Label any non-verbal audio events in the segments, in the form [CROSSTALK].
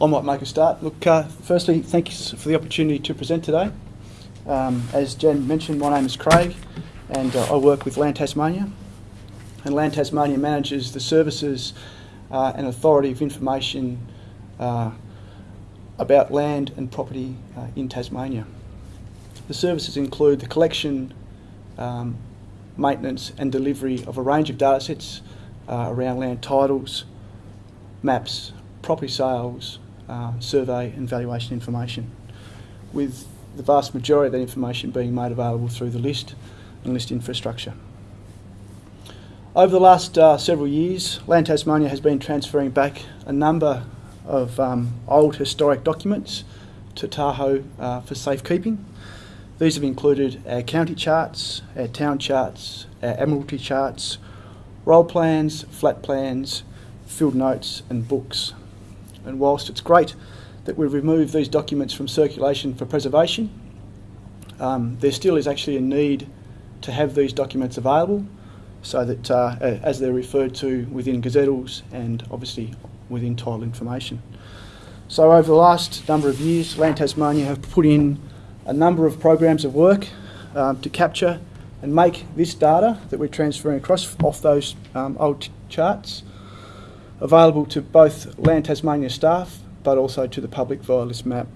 I might make a start. Look, uh, firstly, thank you for the opportunity to present today. Um, as Jen mentioned, my name is Craig and uh, I work with Land Tasmania. And Land Tasmania manages the services uh, and authority of information uh, about land and property uh, in Tasmania. The services include the collection, um, maintenance and delivery of a range of data sets uh, around land titles, maps, property sales, uh, survey and valuation information, with the vast majority of that information being made available through the list and list infrastructure. Over the last uh, several years, Land Tasmania has been transferring back a number of um, old historic documents to TAHO uh, for safekeeping. These have included our county charts, our town charts, our admiralty charts, roll plans, flat plans, field notes and books. And whilst it's great that we've removed these documents from circulation for preservation, um, there still is actually a need to have these documents available so that uh, as they're referred to within gazettals and obviously within title information. So over the last number of years, Land Tasmania have put in a number of programs of work um, to capture and make this data that we're transferring across off those um, old charts available to both Land Tasmania staff but also to the public via this map.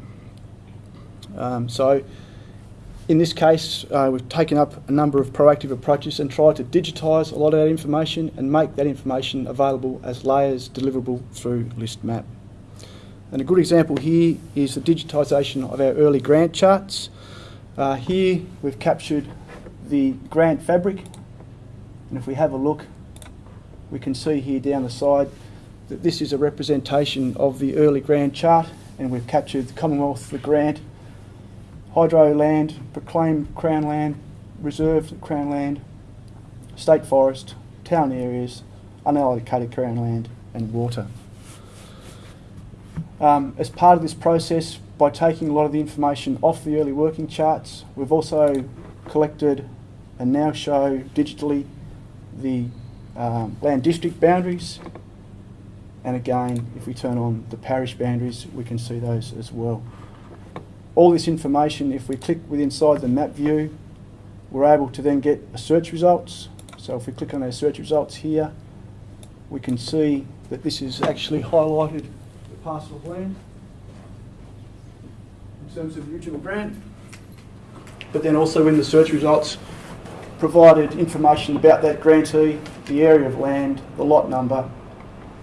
Um, so in this case, uh, we've taken up a number of proactive approaches and tried to digitise a lot of that information and make that information available as layers deliverable through List Map. And a good example here is the digitisation of our early grant charts. Uh, here we've captured the grant fabric and if we have a look we can see here down the side that this is a representation of the early grant chart and we've captured the Commonwealth, the grant, hydro land, proclaimed Crown land, reserved Crown land, state forest, town areas, unallocated Crown land and water. Um, as part of this process, by taking a lot of the information off the early working charts, we've also collected and now show digitally the um, land district boundaries. And again, if we turn on the parish boundaries, we can see those as well. All this information, if we click within inside the map view, we're able to then get search results. So if we click on our search results here, we can see that this is actually highlighted the parcel of land in terms of the original grant. But then also in the search results provided information about that grantee, the area of land, the lot number,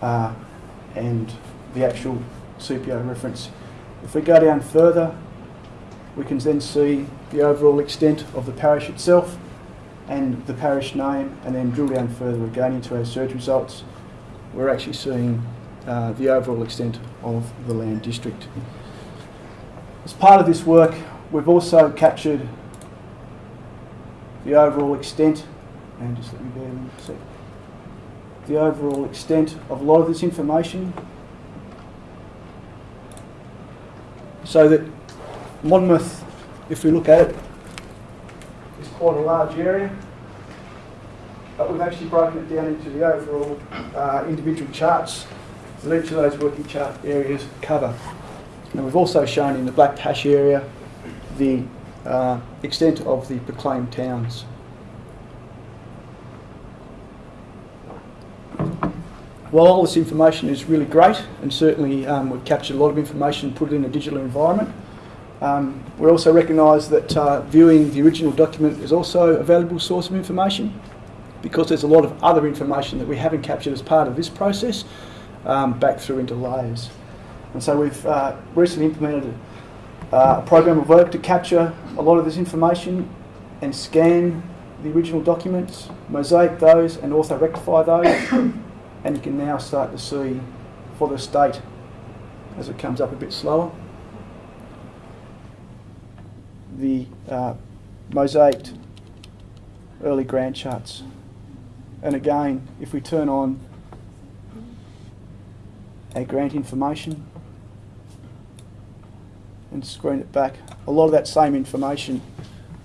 uh, and the actual CPO reference. If we go down further, we can then see the overall extent of the parish itself and the parish name, and then drill down further again into our search results. We're actually seeing uh, the overall extent of the land district. As part of this work, we've also captured the overall extent, and just let me bear a sec, the overall extent of a lot of this information so that Monmouth, if we look at it, is quite a large area but we've actually broken it down into the overall uh, individual charts that each of those working chart areas cover. And we've also shown in the black hash area the uh, extent of the proclaimed towns. While all this information is really great, and certainly um, we've captured a lot of information and put it in a digital environment, um, we also recognise that uh, viewing the original document is also a valuable source of information because there's a lot of other information that we haven't captured as part of this process um, back through into layers. And so we've uh, recently implemented a, uh, a program of work to capture a lot of this information and scan the original documents, mosaic those and also rectify those and you can now start to see for the state as it comes up a bit slower the uh, mosaiced early grant charts. And again, if we turn on our grant information and screen it back, a lot of that same information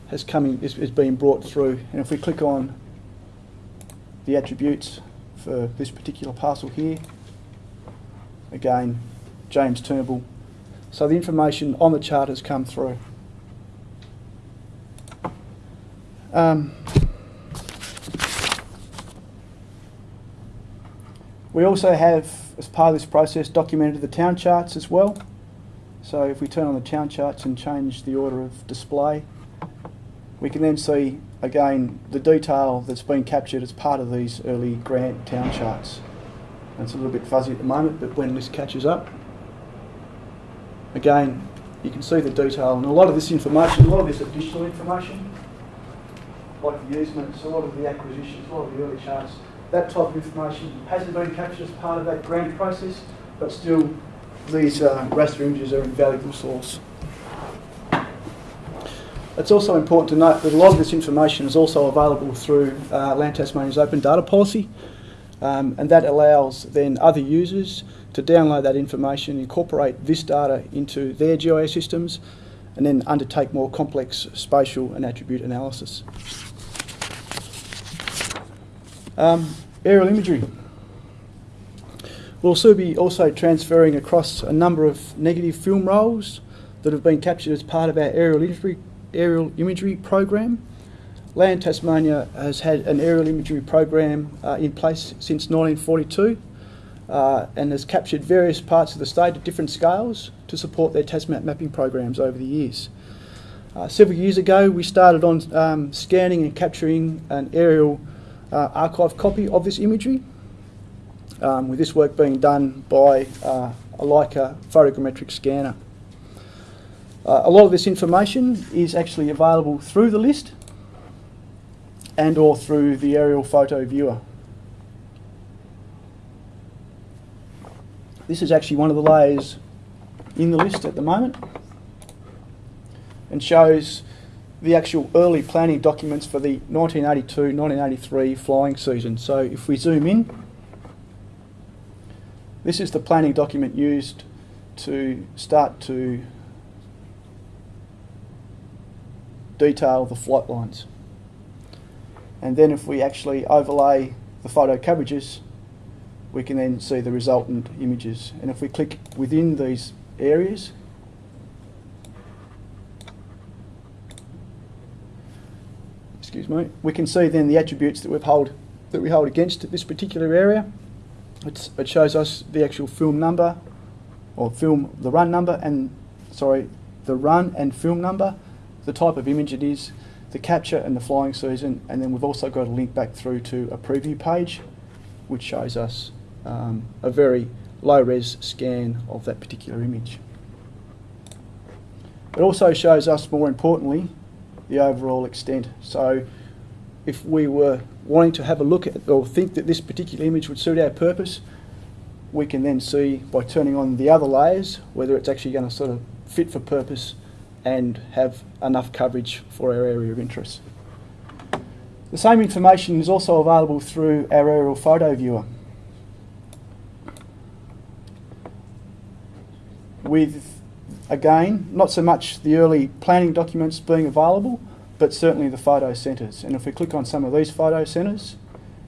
has coming is, is being brought through. And if we click on the attributes for this particular parcel here, again, James Turnbull. So the information on the chart has come through. Um, we also have, as part of this process, documented the town charts as well. So if we turn on the town charts and change the order of display, we can then see again the detail that's been captured as part of these early grant town charts. And it's a little bit fuzzy at the moment, but when this catches up, again, you can see the detail and a lot of this information, a lot of this additional information, like the easements, a lot of the acquisitions, a lot of the early charts, that type of information hasn't been captured as part of that grant process, but still these uh, raster images are an invaluable source. It's also important to note that a lot of this information is also available through uh, Land Tasmania's open data policy, um, and that allows then other users to download that information, incorporate this data into their GIS systems, and then undertake more complex spatial and attribute analysis. Um, aerial imagery. We'll also be also transferring across a number of negative film rolls that have been captured as part of our aerial imagery, aerial imagery program. Land Tasmania has had an aerial imagery program uh, in place since 1942 uh, and has captured various parts of the state at different scales to support their Tasmap mapping programs over the years. Uh, several years ago, we started on um, scanning and capturing an aerial uh, archive copy of this imagery um, with this work being done by uh, a Leica photogrammetric scanner. Uh, a lot of this information is actually available through the list and or through the aerial photo viewer. This is actually one of the layers in the list at the moment and shows the actual early planning documents for the 1982-1983 flying season. So if we zoom in, this is the planning document used to start to detail the flight lines. And then if we actually overlay the photo coverages, we can then see the resultant images. And if we click within these areas, excuse me, we can see then the attributes that we hold that we hold against this particular area. It's, it shows us the actual film number, or film the run number, and sorry, the run and film number, the type of image it is, the capture and the flying season, and then we've also got a link back through to a preview page, which shows us um, a very low res scan of that particular image. It also shows us, more importantly, the overall extent. So if we were wanting to have a look at or think that this particular image would suit our purpose, we can then see by turning on the other layers whether it's actually going to sort of fit for purpose and have enough coverage for our area of interest. The same information is also available through our aerial photo viewer. With, again, not so much the early planning documents being available, but certainly the photo centres. And if we click on some of these photo centres,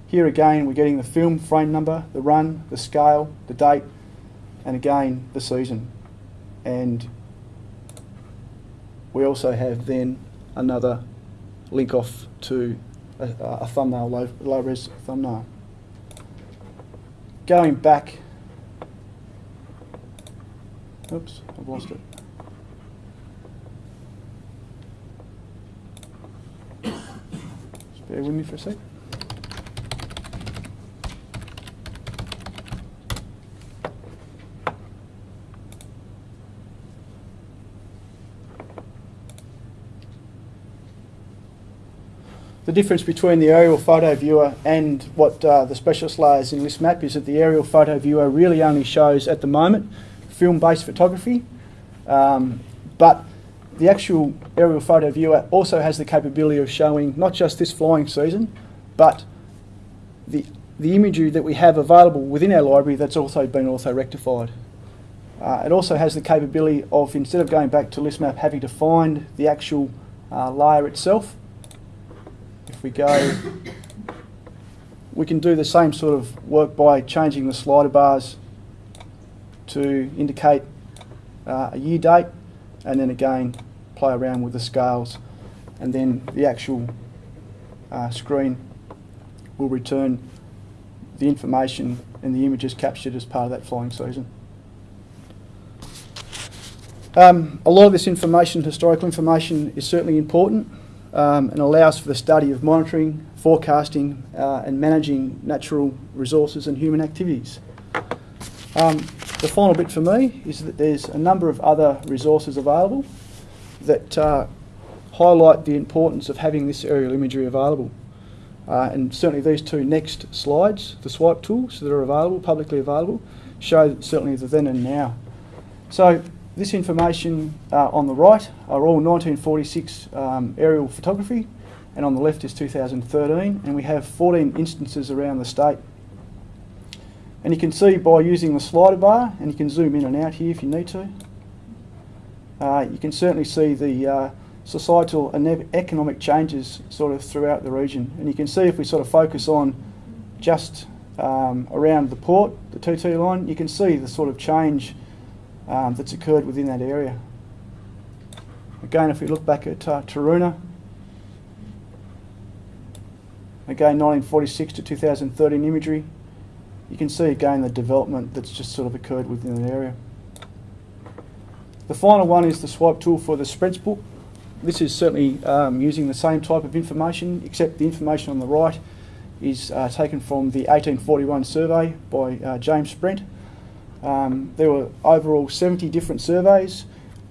here again we're getting the film frame number, the run, the scale, the date, and again the season. And we also have then another link off to a, a thumbnail, low, low res thumbnail. Going back, oops, I've lost it. [COUGHS] Bear with me for a sec. The difference between the aerial photo viewer and what uh, the specialist layers in this map is that the aerial photo viewer really only shows at the moment film-based photography, um, but the actual aerial photo viewer also has the capability of showing not just this flying season, but the, the imagery that we have available within our library that's also been also rectified. Uh, it also has the capability of, instead of going back to ListMap, having to find the actual uh, layer itself. We go, we can do the same sort of work by changing the slider bars to indicate uh, a year date, and then again play around with the scales, and then the actual uh, screen will return the information and the images captured as part of that flying season. Um, a lot of this information, historical information, is certainly important um, and allows for the study of monitoring, forecasting uh, and managing natural resources and human activities. Um, the final bit for me is that there's a number of other resources available that uh, highlight the importance of having this aerial imagery available. Uh, and certainly these two next slides, the swipe tools that are available, publicly available, show certainly the then and now. So this information uh, on the right are all 1946 um, aerial photography and on the left is 2013 and we have 14 instances around the state. And you can see by using the slider bar, and you can zoom in and out here if you need to, uh, you can certainly see the uh, societal and economic changes sort of throughout the region. And you can see if we sort of focus on just um, around the port, the 2T line, you can see the sort of change um, that's occurred within that area. Again, if we look back at uh, Taroona, again 1946 to 2013 imagery, you can see again the development that's just sort of occurred within that area. The final one is the swipe tool for the spreads book. This is certainly um, using the same type of information, except the information on the right is uh, taken from the 1841 survey by uh, James Sprent. Um, there were overall 70 different surveys.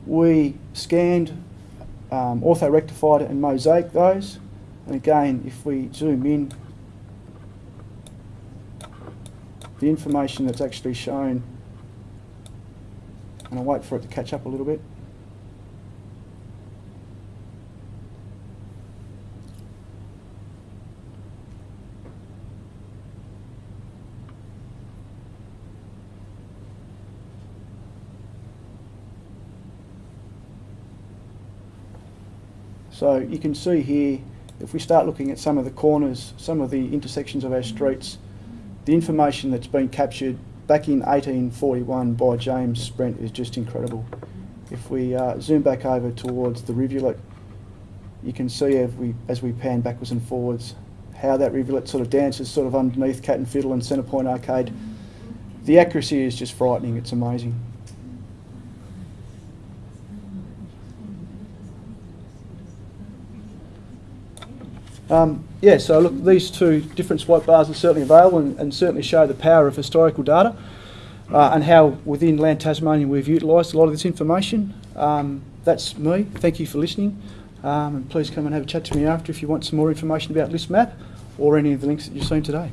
We scanned, um, ortho-rectified and mosaic those. And again, if we zoom in, the information that's actually shown, and I'll wait for it to catch up a little bit. So you can see here, if we start looking at some of the corners, some of the intersections of our streets, the information that's been captured back in 1841 by James Sprent is just incredible. If we uh, zoom back over towards the rivulet, you can see as we, as we pan backwards and forwards how that rivulet sort of dances sort of underneath Cat and Fiddle and Centre Point Arcade. The accuracy is just frightening, it's amazing. Um, yeah, so look, these two different swipe bars are certainly available and, and certainly show the power of historical data uh, and how within Land Tasmania we've utilised a lot of this information. Um, that's me. Thank you for listening. Um, and please come and have a chat to me after if you want some more information about ListMap or any of the links that you've seen today.